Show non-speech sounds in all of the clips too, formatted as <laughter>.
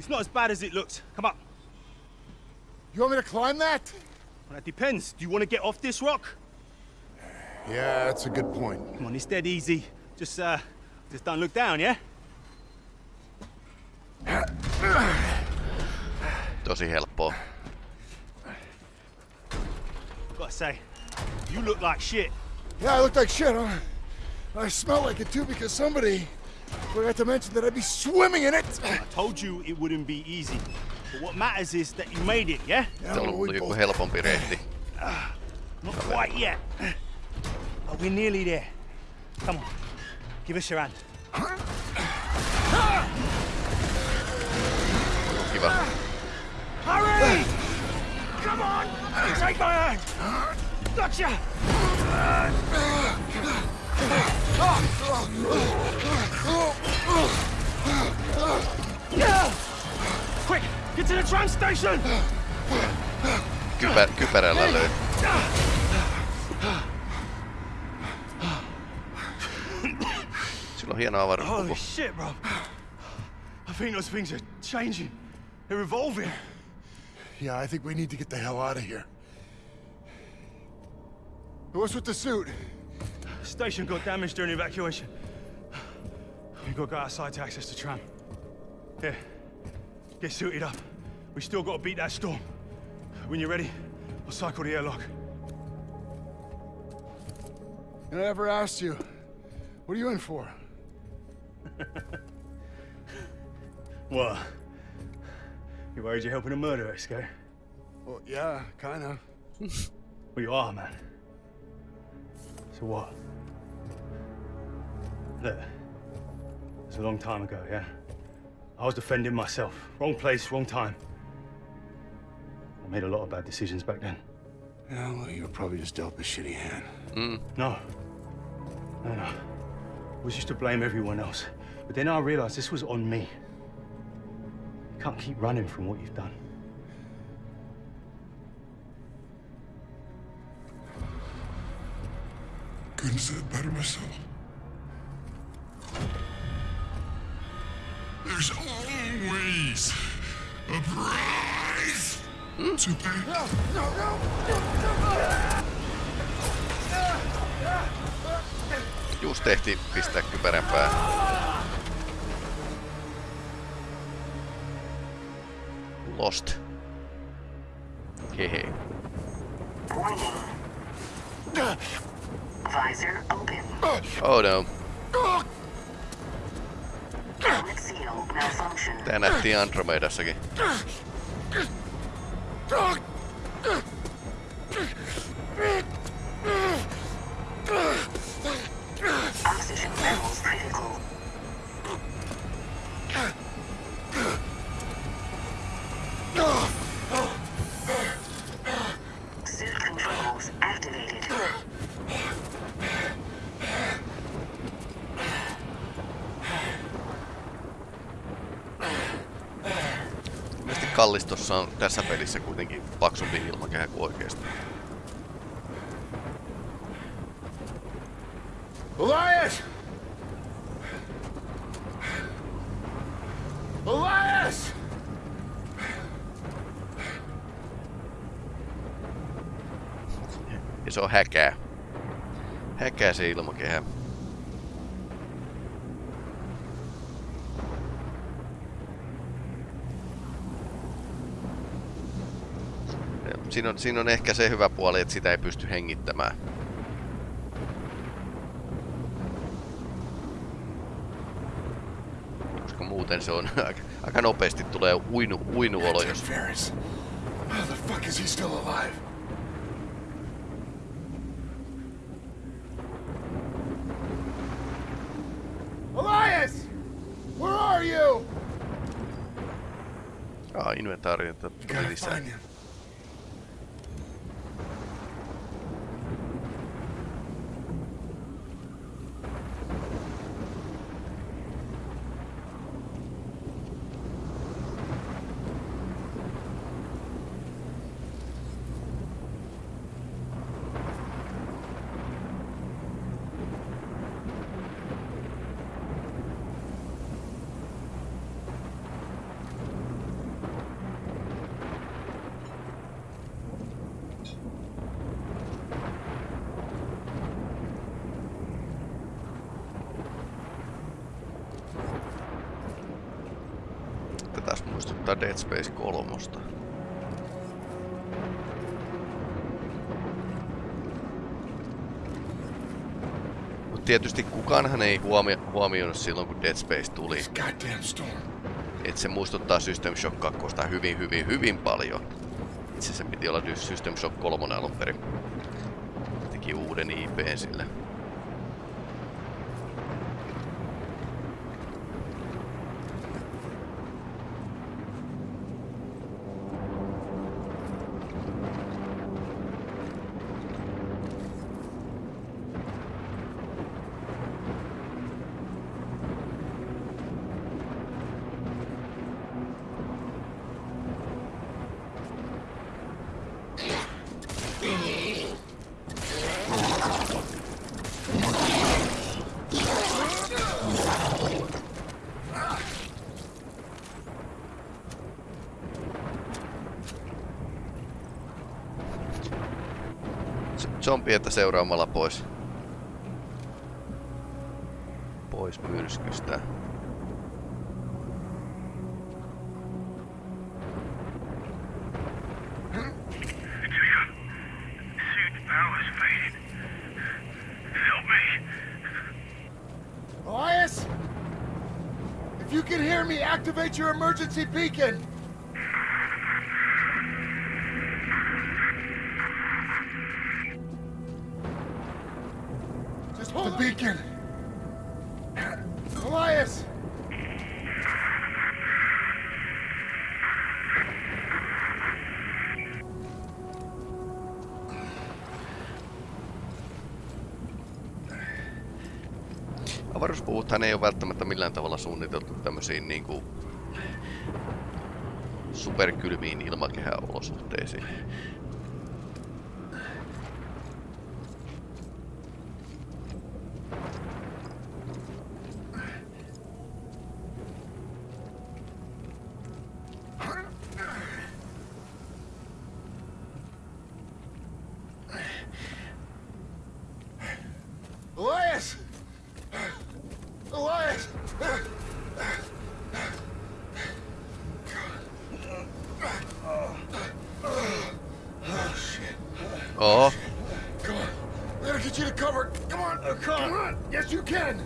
It's not as bad as it looks. Come up. You want me to climb that? Well, that depends. Do you want to get off this rock? Yeah, that's a good point. Come on, it's dead easy. Just, uh, just don't look down, yeah? Tosi helppoa. Gotta say, you look like shit. Yeah, I look like shit, huh? I smell like it too because somebody forgot to mention that I'd be swimming in it. I told you it wouldn't be easy. But what matters is that you made it, yeah? Yeah, Se on well, we ollut joku both- helpompi reitti. <sighs> Not quite yet. But we're nearly there. Come on, give us your hand. Kiva. Hurry! Come on! Take my hand! Gotcha! Yeah! Quick! Get to the tram station! Kypä, kypärällä löi. Sillä on hieno Holy shit, bro. I think those things are changing. They're evolving. Yeah, I think we need to get the hell out of here. What's with the suit? Station got damaged during evacuation. We got to go outside to access the tram. Here, get suited up. We still got to beat that storm. When you're ready, I'll cycle the airlock. And I never asked you. What are you in for? <laughs> What? You worried you're helping a murderer escape? Well, yeah, kinda. <laughs> Well, you are, man. So what? Look, it was a long time ago, yeah? I was defending myself. Wrong place, wrong time. I made a lot of bad decisions back then. Yeah, well, you were probably just dealt a shitty hand. Hmm. No. No, no. I was used to blame everyone else. But then I realized this was on me. You can't keep running from what you've done. Couldn't have said it better myself. Always a price to pay. Just tehtiin pistää kypärän päähän. Lost. Hehe. Warning. Visor open. Oh no. Helmet seal malfunction. Tää nähtiin Andromedassakin. Tässä pelissä kuitenkin paksumpi ilmakehä kuin oikeesti. Elias! Elias! Ja se on häkää. Häkää se ilmakehä. Ja Siinä on, siinä on ehkä se hyvä puoli, että sitä ei pysty hengittämään. Koska muuten se on <laughs> aika, aika nopeasti tulee uinu, uinuolo, jos Ferris. How the fuck is he still alive? Elias! Where are you? Ah, inventaariota tuli Gotta lisää. Dead Space 3. Mut tietysti kukaanhan ei huomio, huomioinut silloin, kun Dead Space tuli, että se muistuttaa System Shock 2 hyvin, hyvin, hyvin paljon. Itse se piti olla System Shock 3 alun perin. Teki uuden IPn sille. Zombieita seuraamalla pois. Pois myrskystä. Elias! If you can hear me, activate your emergency beacon! Avaruuspuvuthan ei ole välttämättä millään tavalla suunniteltu tämmöisiin niinku superkylmiin ilmakehäolosuhteisiin. Oo, Come on. We gotta get you to cover. Come on. Come on. Yes, you can.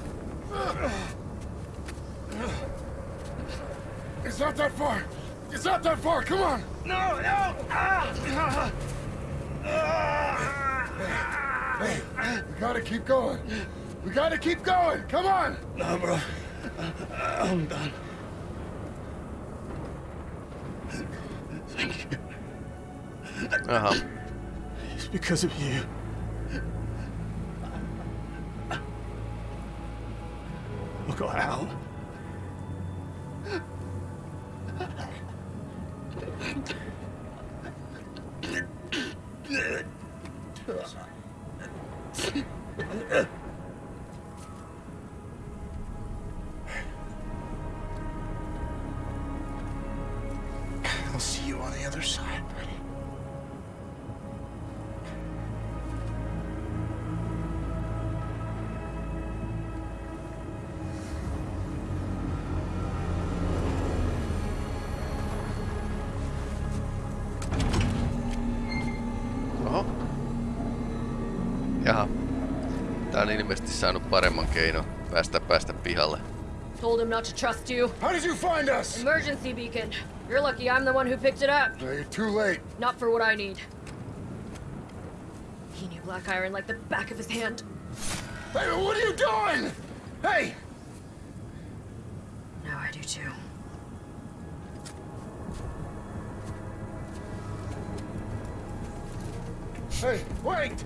It's not that far. It's not that far. Come on. No, no! Ah! Hey, we gotta keep going. We gotta keep going. Come on. No, bro. I'm done. Because of you. On ilmeisesti saanut paremman keino päästä päästä pihalle. Told him not to trust you. How did you find us? Emergency beacon. You're lucky I'm the one who picked it up. No, you're too late. Not for what I need. He knew Black Iron like the back of his hand. Hey, what are you doing? Hey! Now I do too. Hey, wait!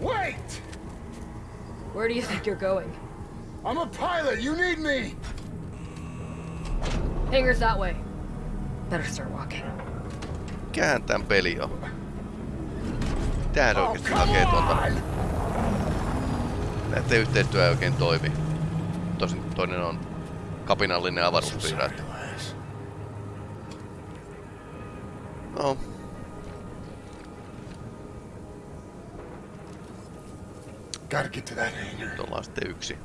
Wait! Where do you think you're going? I'm a pilot. You need me. Hangar's that way. Better start walking. Mikähän tän peli on? Mitähän Oh, oikeesti hakee tuolta? Näette yhteistyö ei oikein toimi. Tosin toinen on kapinallinen avaruuspiiraatti. No. Gotta get to that hangar. Nyt ollaan sitten yksi.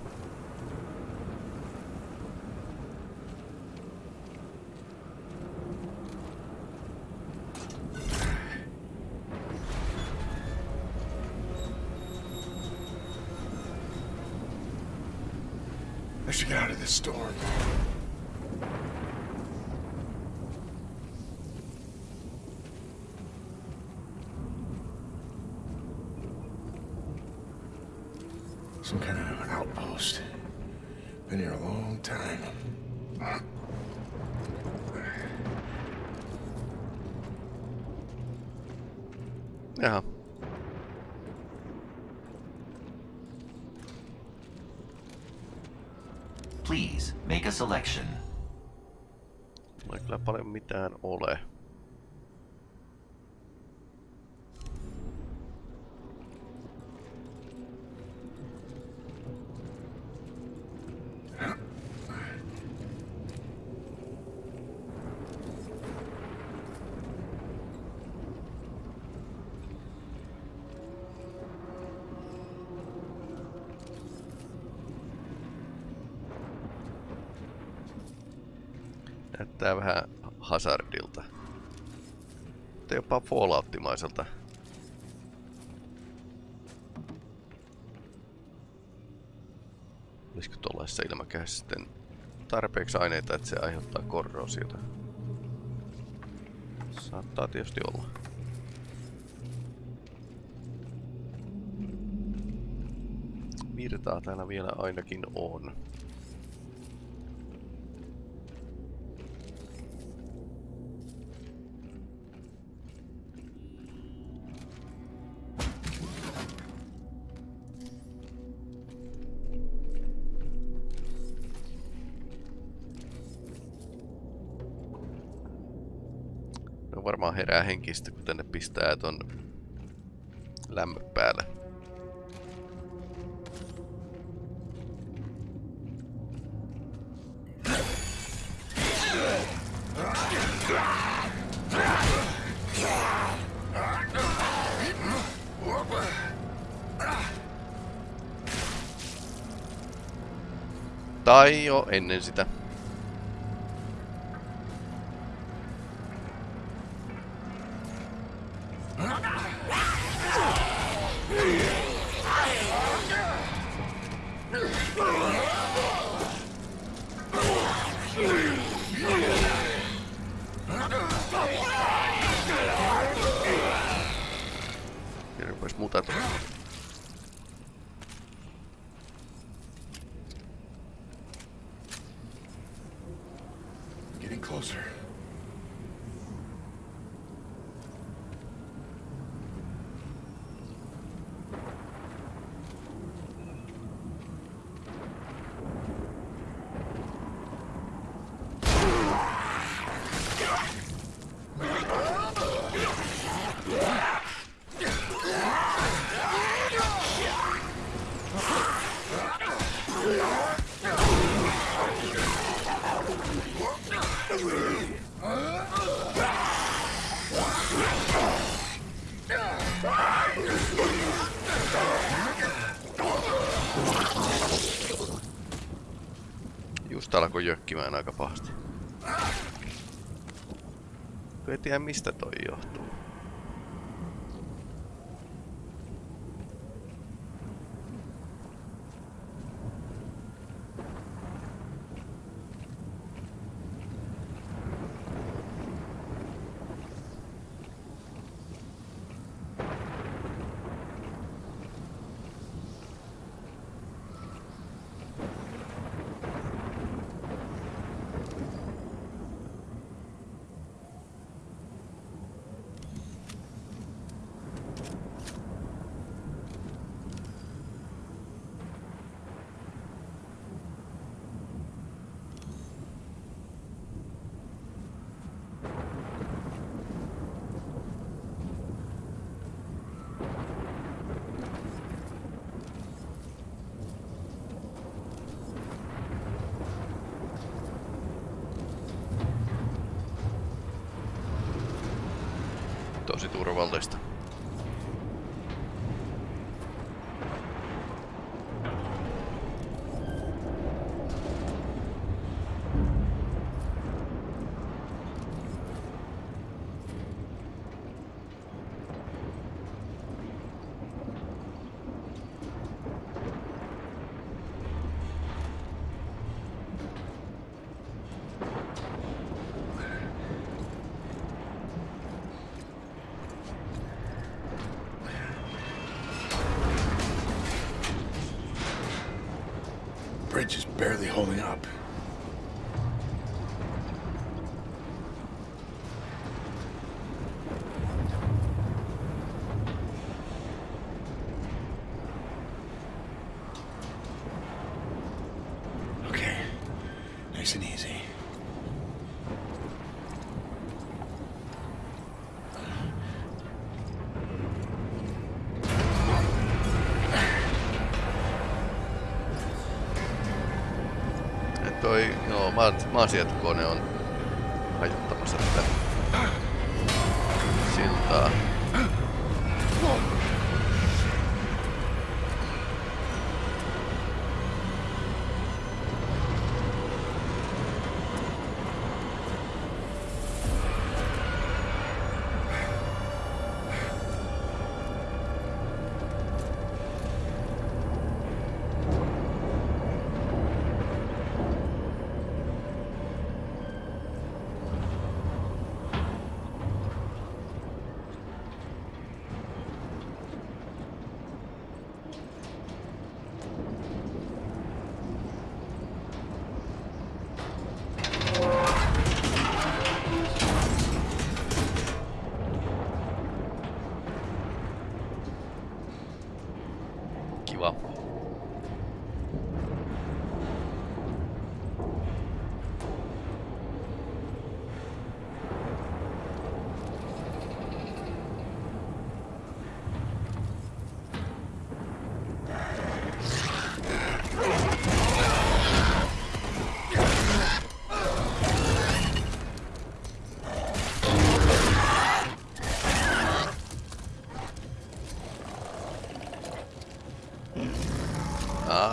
I should get out of this storm. Näyttää vähän hazardilta. Mutta jopa Fallouttimaiselta. Olisiko tuollaisessa ilmakehässä sitten tarpeeksi aineita, että se aiheuttaa korrosiota? Saattaa tietysti olla. Virtaa täällä vielä ainakin on. Herää henkistä, kun tänne pistää ton lämmön päälle. Tai jo ennen sitä. Alkoi jökkimään aika pahasti. Kun ei tiedä mistä toi johtuu. Tosi turvallista. oma maansijoitukone on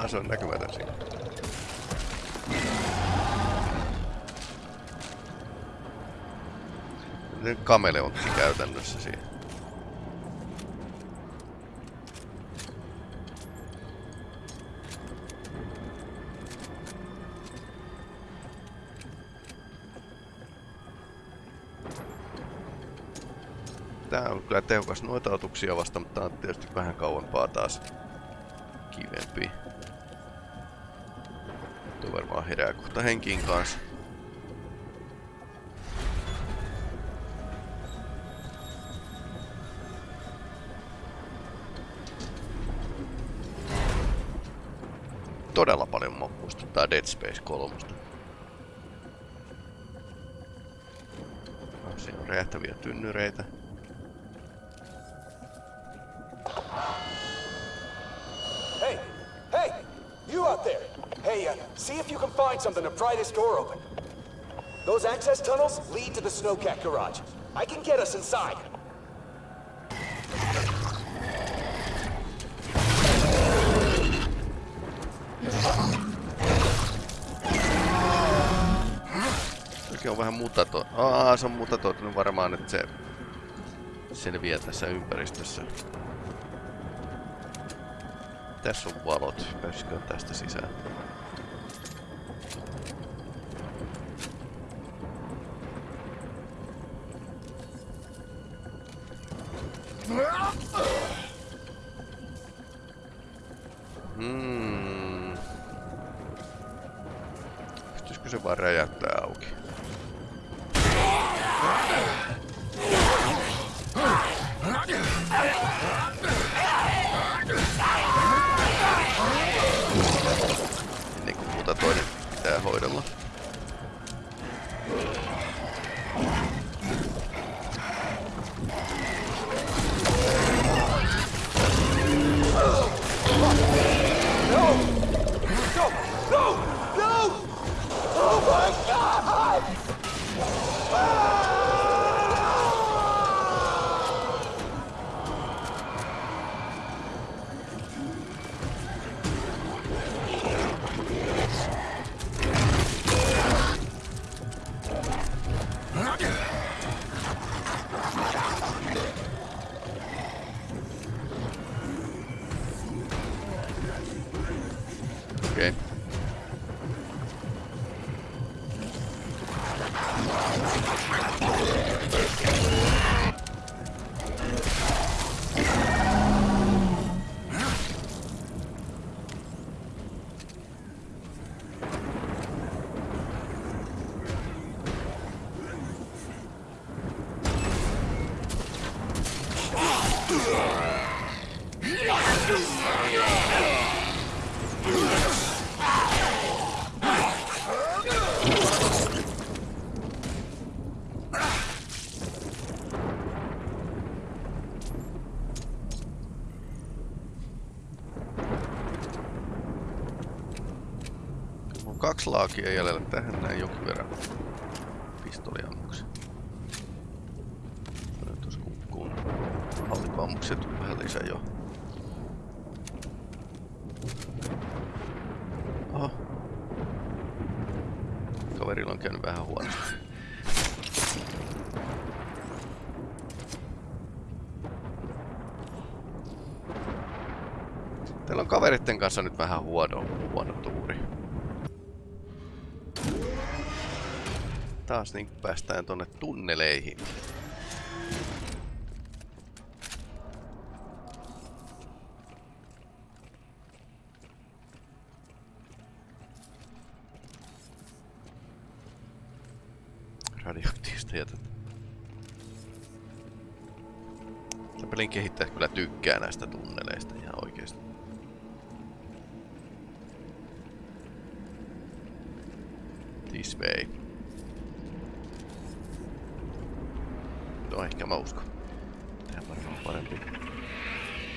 se on näkymätön siinä. Nyt kameleontti käytännössä siinä. Tää on kyllä tehokas noita otuksia vasta, mutta tää on tietysti vähän kauempaa taas kivempi. Varmaan herää kohta henkiin kanssa. Todella paljon mua muistuttaa Dead Space 3. Ah, Siinä on räjähtäviä tynnyreitä. This door open. Those access tunnels lead to the Snowcat garage. I can get us inside. Sekin on vähän mutato... Aa, se on mutatoitunut varmaan, että se selviää tässä ympäristössä. Tässä on valot. Pääsisikö tästä sisään? Hmm. Se vaan räjäyttää auki? Ennen kuin muuta toinen pitää hoidella. Kaksi laakia jäljellä tähän näin jonkin verran pistoliammuksia. Lisää jo. Oho. Kaverilla on käynyt vähän huonosti. Teillä on kaveritten kanssa nyt vähän huono, huono tuuri. Taas niin päästään tonne tunneleihin. Tykkää näistä tunneleista ihan oikeesti. This way. No ehkä mä uskon. Tää varmaan parempi.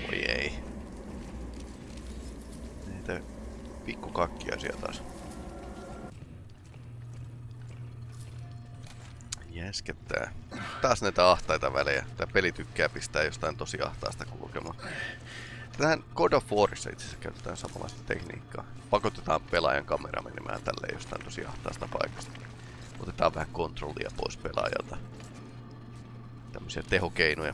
Voi ei. Näitä pikku kakkiaisia taas. Jäskettää. Taas näitä ahtaita välejä. Tää peli tykkää pistää jostain tosi ahtaasta kulkemaan. Tähän God of Warissa itse asiassa käytetään samanlaista tekniikkaa. Pakotetaan pelaajan kamera menemään tälleen jostain tosi ahtaasta paikasta. Otetaan vähän kontrollia pois pelaajalta. Tämmöisiä tehokeinoja.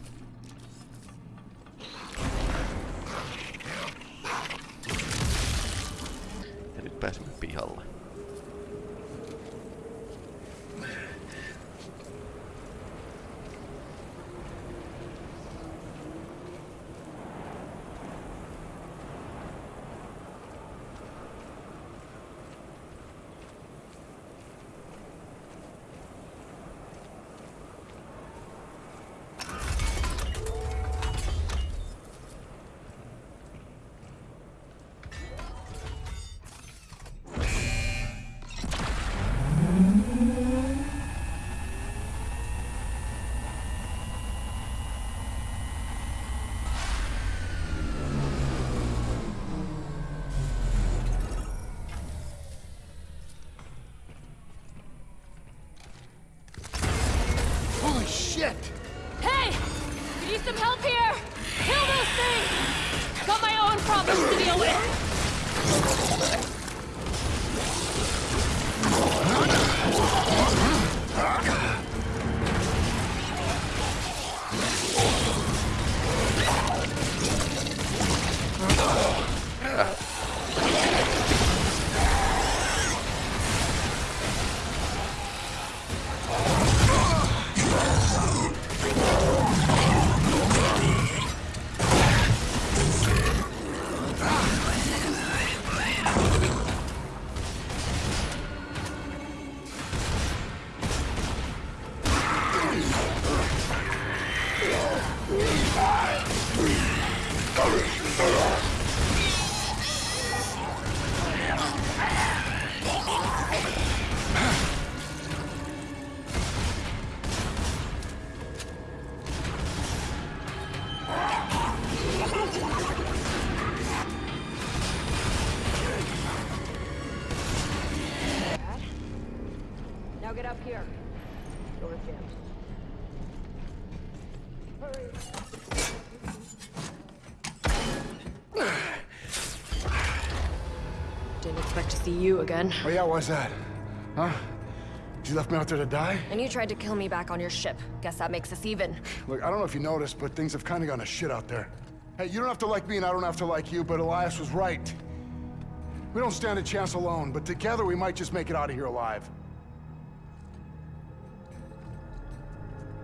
Ja nyt pääsemme pihalle. Shit! Hey! Could use some help here! Kill those things! Got my own problems to deal with! You again. Oh yeah, why's that? Huh? You left me out there to die? And you tried to kill me back on your ship. Guess that makes us even. Look, I don't know if you noticed, but things have kind of gone to shit out there. Hey, you don't have to like me and I don't have to like you, but Elias was right. We don't stand a chance alone, but together we might just make it out of here alive.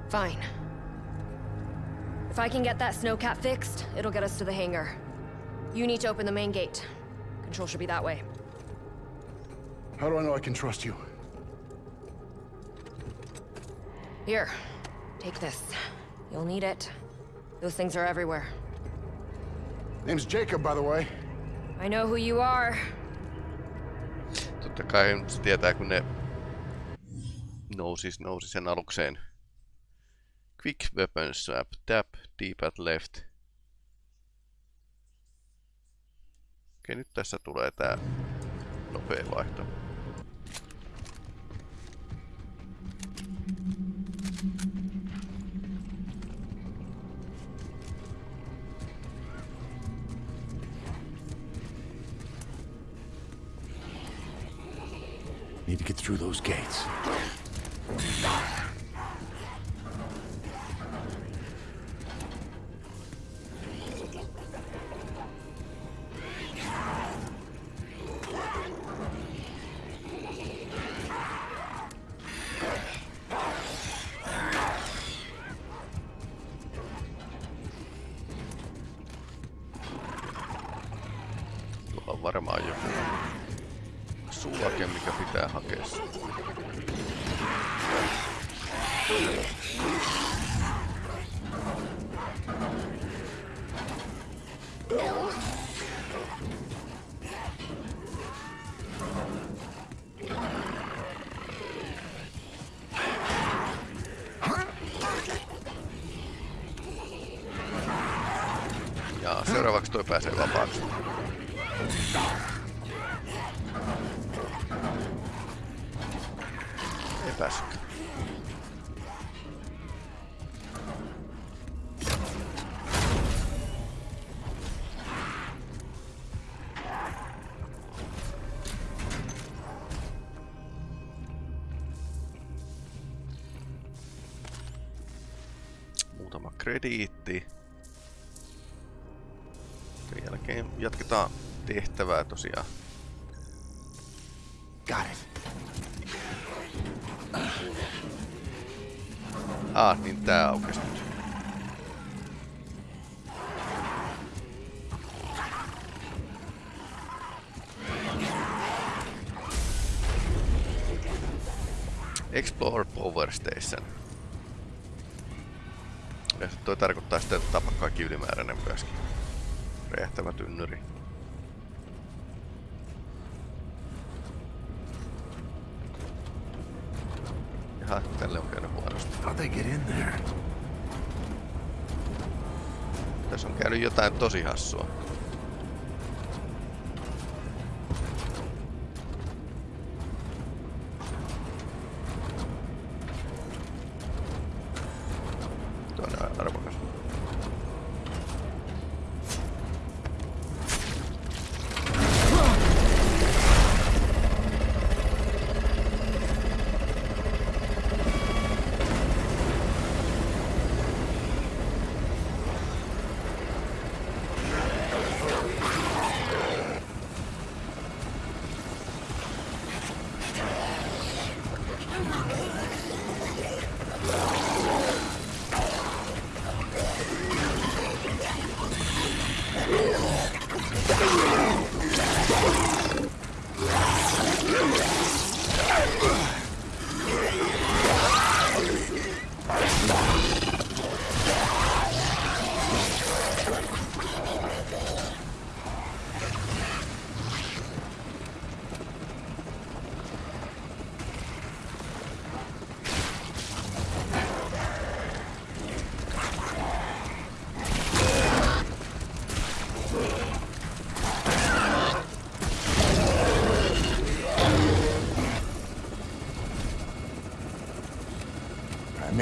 Fine. If I can get that snowcat fixed, it'll get us to the hangar. You need to open the main gate. Control should be that way. How do I know I can trust you? Here, take this. You'll need it. Those things are everywhere. Name's Jacob, by the way. I know who you are. Totta kai se tietää, kun ne nousis, nousi sen alukseen. Quick weapon swap, tap, D-pad left. Okei, nyt tässä tulee tää nopea vaihto. Through those gates. Tuolla on varmaan sulake, mikä pitää hakea. Tehtävää tosiaan. Got it. Ah, niin tää aukesi nyt. Explore Power Station. Ja toi tarkoittaa sitä, että tapa kaikki ylimääräinen myöskin. Räjähtävä tynnyri. Jaha, tälle on käynyt huonosti. How'd they get in there? Tässä on käynyt jotain tosi hassua.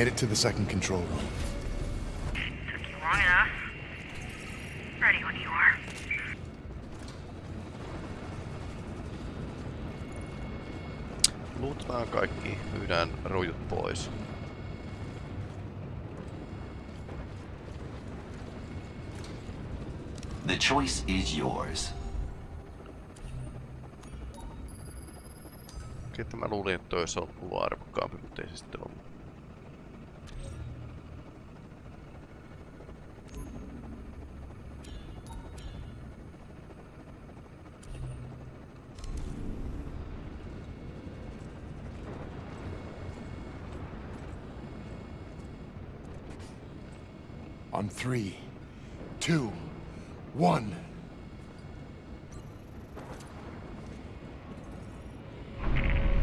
Made it to the second control room. Took you long enough. Ready when you are. Luutetaan kaikki, myydään rojut pois. The choice is yours. Okei, että mä luulin, että toi olisi ollut arvokkaampi, mutta ei se sitten ollut. On three, two, one.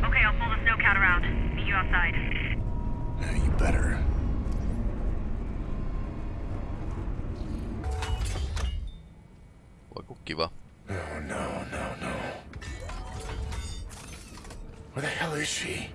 Okay, I'll pull the snowcat around. Meet you outside. Yeah, you better. Voi kun kiva. Oh, no, no, no. Where the hell is she?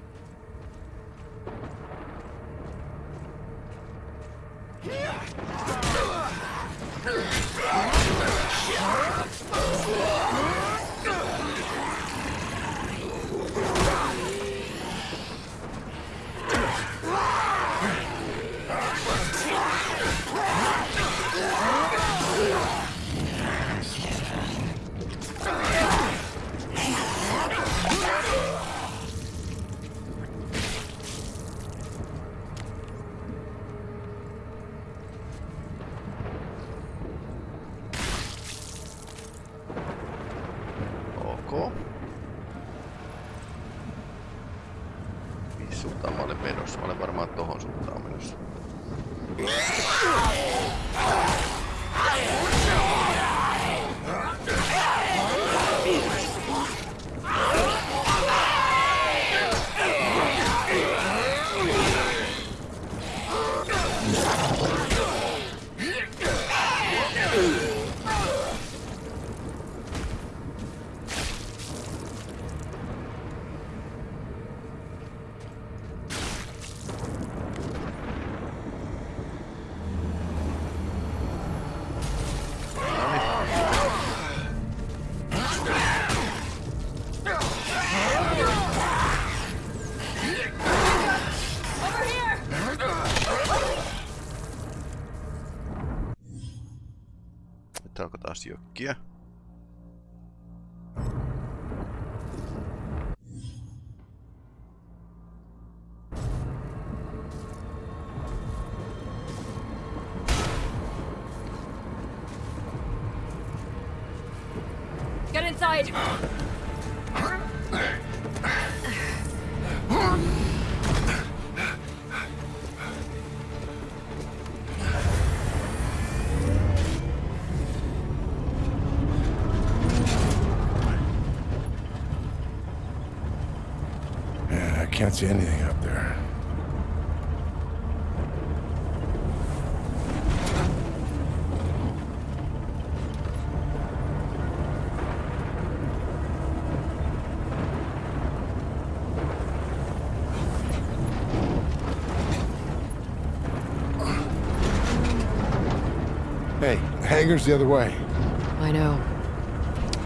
Taas jökkiä. Get inside! Can't see anything up there. Hey, the hangar's the other way. I know.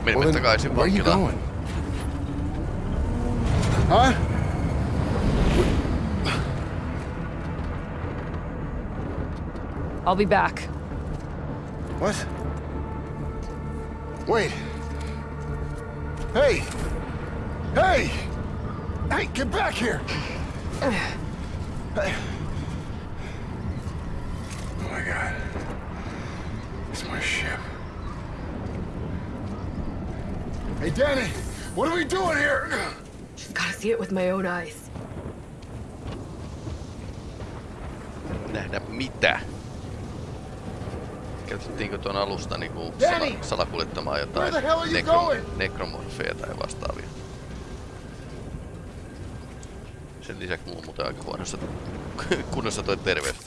Menimme Well, then, takaisin where are you going? Huh? I'll be back. What? Wait. Hey! Hey! Hey, get back here! Hey. <sighs> Oh my god. It's my ship. Hey, Dani! What are we doing here? Just gotta see it with my own eyes. Nähdä mitä? Käytettiinkö tuon alusta niinku sala, salakuljettamaan jotain going? nekromorfeja tai vastaavia? Sen lisäksi mulla on muuten aika huonossa kunnossa toi terveys.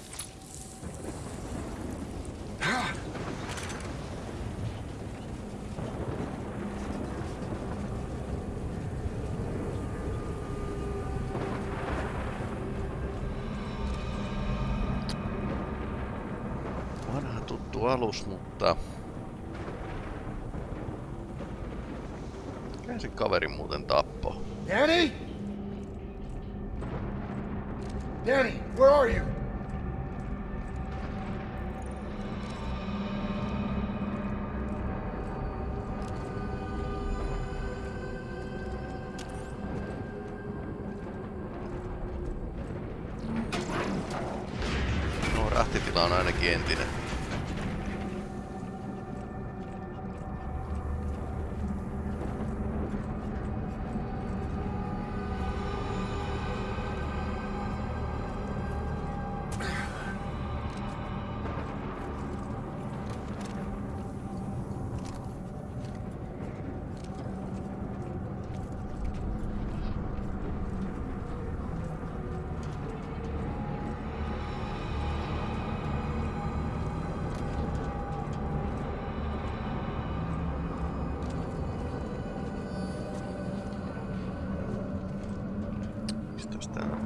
Alus, mutta... Mikä se kaveri muuten tappo? Danny? Danny, where are you?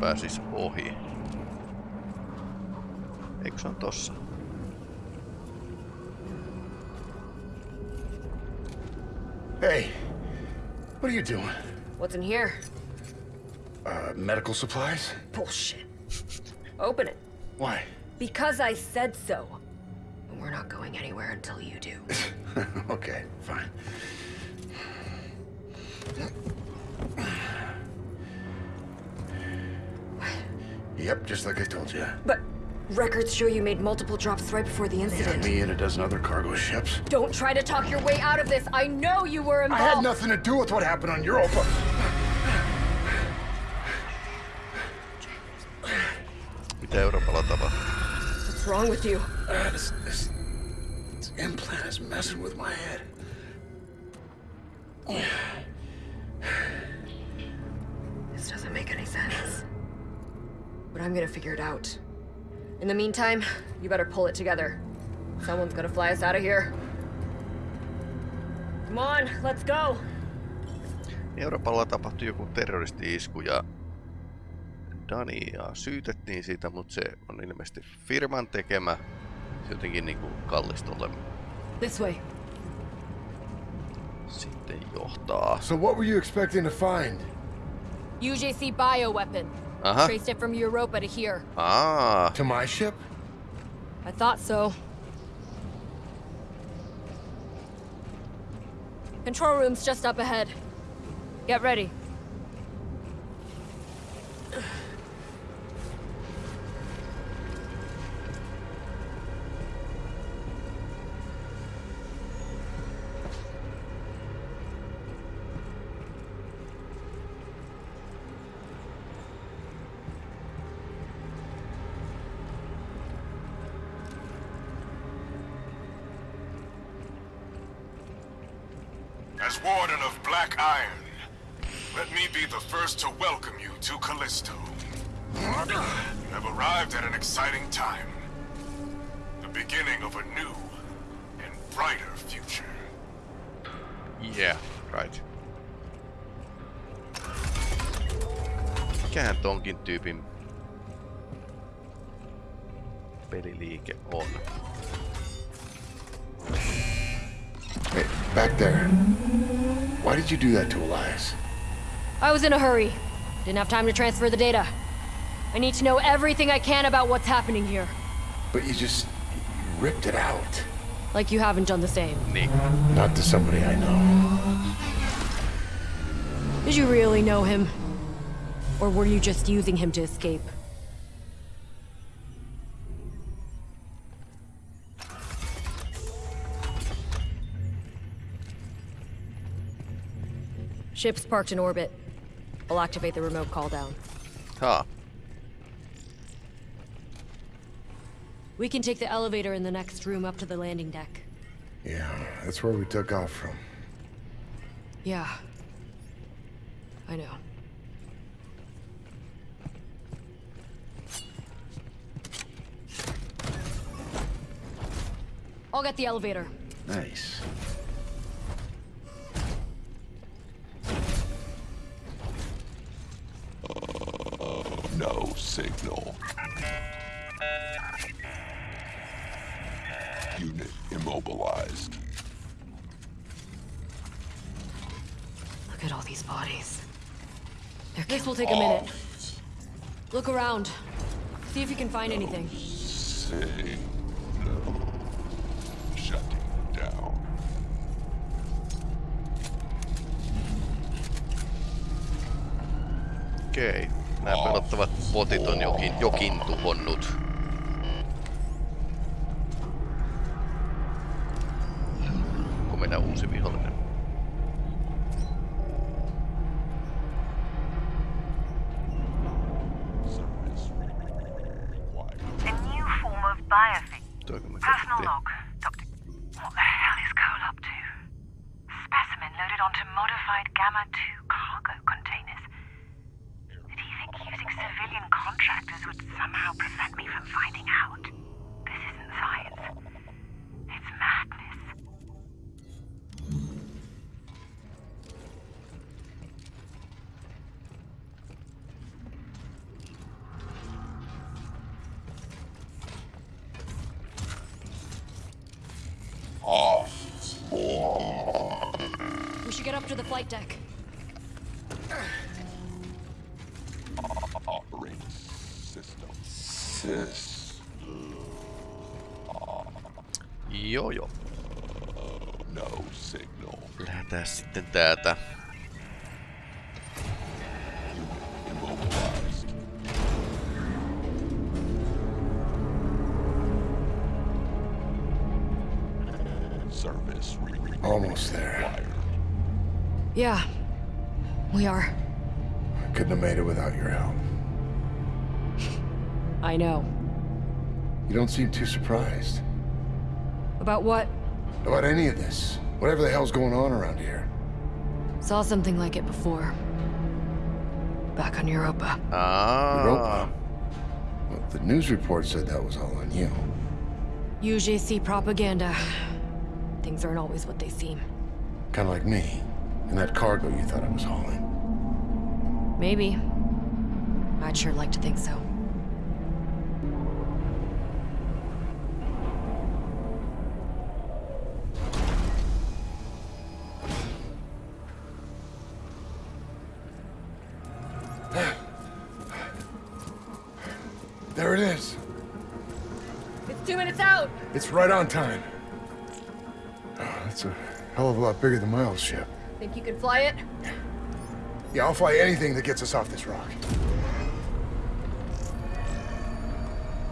Pääsis ohi? Eikö se on tossa? Hey, what are you doing? What's in here? Uh, medical supplies? Bullshit. Open it. Why? Because I said so. We're not going anywhere until you do. <laughs> okay, fine. Yep, just like I told you. But records show you made multiple drops right before the Yeah, incident. me and a dozen other cargo ships. Don't try to talk your way out of this. I know you were involved. I had nothing to do with what happened on Europa. Mitä Euroopalla tapahtuu? What's wrong with you? Uh, this, this, this implant is messing with my head. I'm gonna figure it out. In the meantime, you better pull it together. Someone's gonna fly us out of here. Come on, let's go. Euroopalla tapahtui joku terroristi-isku ja Dania syytettiin siitä, mutta se on ilmeisesti firman tekemä. Se jotenkin niinku kallistolle This way. sitten johtaa. So what were you expecting to find? UJC bioweapon. Aha. Traced it from Europa to here. Ah. To my ship? I thought so. Control room's just up ahead. Get ready. Yeah, right. Mikähän tonkin tyypin peliliike on? Hey, back there. Why did you do that to Elias? I was in a hurry. Didn't have time to transfer the data. I need to know everything I can about what's happening here. But you just you ripped it out. Like you haven't done the same. Niin. Not to somebody I know. Did you really know him? Or were you just using him to escape? Ship's parked in orbit. I'll activate the remote call down. Haa. We can take the elevator in the next room up to the landing deck. Yeah, that's where we took off from. Yeah. I know. I'll get the elevator. Nice. No signal. Unit immobilized. Look at all these bodies. This will take a minute. Look around. See if you can find anything. Signal. Shutting down. Okei. Nämä pelottavat botit on jokin, jokin tuhonnut. Signal. Lähdetään sitten täältä. Immobilized. Service re- re- Almost there. Yeah, we are. I couldn't have made it without your help. <laughs> I know. You don't seem too surprised About what? about any of this. Whatever the hell's going on around here. Saw something like it before. Back on Europa. Ah. Europa. Well, the news report said that was all on you. UJC propaganda. Things aren't always what they seem. Kind of like me. And that cargo you thought I was hauling. Maybe. I'd sure like to think so. Right on time. Oh, that's a hell of a lot bigger than my old ship. Think you can fly it? Yeah, I'll fly anything that gets us off this rock.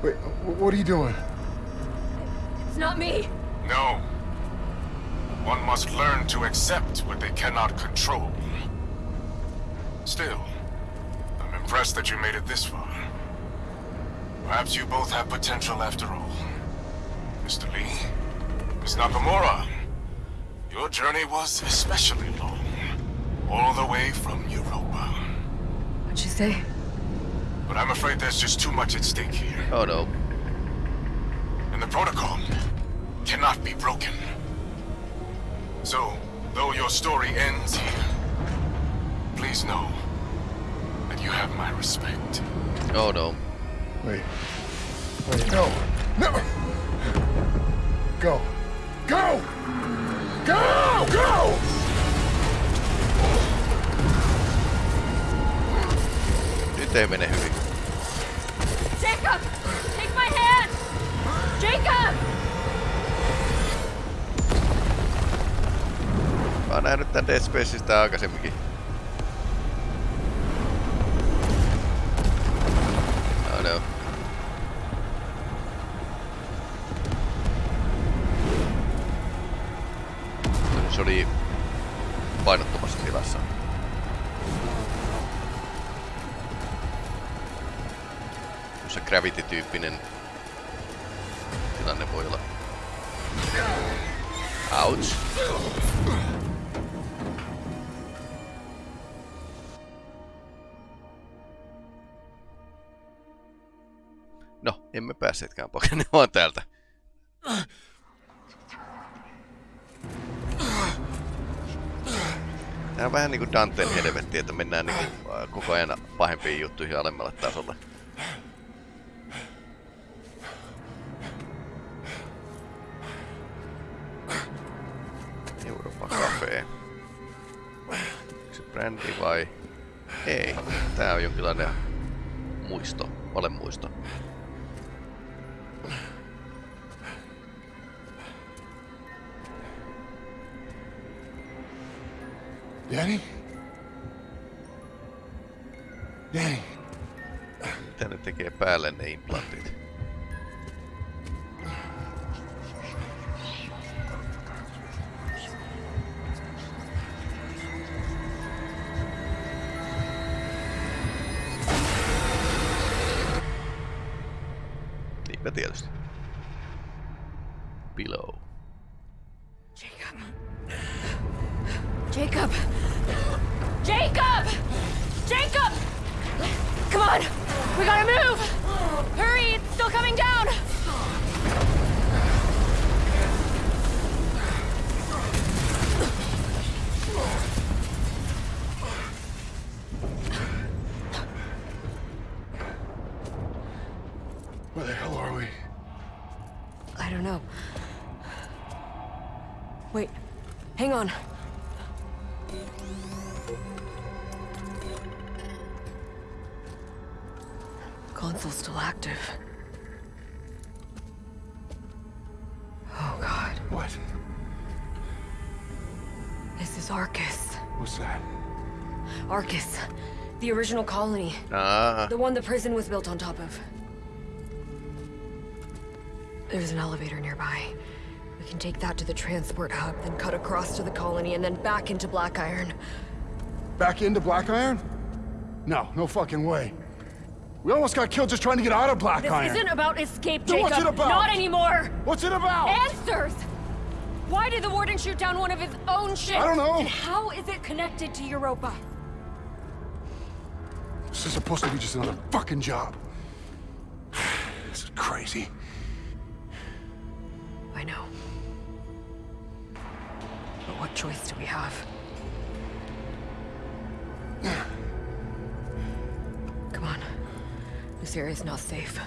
Wait, what are you doing? It's not me! No. One must learn to accept what they cannot control. Still, I'm impressed that you made it this far. Perhaps you both have potential after all. Mr. Lee, Miss Nakamura, your journey was especially long. All the way from Europa. What'd you say? But I'm afraid there's just too much at stake here. Oh no. and the protocol cannot be broken. So, though your story ends here, please know that you have my respect. Oh no. Wait. Wait, no. No! Go. Go! Go! Go! Nyt ei mene hyvin. Jacob! Take my hand! Jacob! Mä oon nähnyt tän Dead Spaceista aikaisemminkin. Gravity-tyyppinen tilanne voi olla. Ouch. No, emme päässeetkään pakenemaan täältä. Tää on vähän niinku Danten helvetti, että mennään niinku koko ajan pahempiin juttuihin alemmalle tasolle. Cafe. Onko se brändi vai? Ei. Tää on jonkinlainen muisto, valemuisto. Danny? Danny. Mitä ne tekee päälle ne implantit? Hang on. Console's still active. Oh, God. What? This is Arcus. What's that? Arcus. The original colony. Ah. The one the prison was built on top of. There's an elevator nearby. Can take that to the transport hub, then cut across to the colony, and then back into Black Iron. Back into Black Iron? No, no fucking way. We almost got killed just trying to get out of Black This Iron. isn't about escape, Jacob. what's it about? Not anymore. What's it about? Answers! Why did the warden shoot down one of his own ships? I don't know. And how is it connected to Europa? This is supposed to be just another fucking job. <sighs> This is crazy. I know. What choice do we have? Come on. This area's not safe.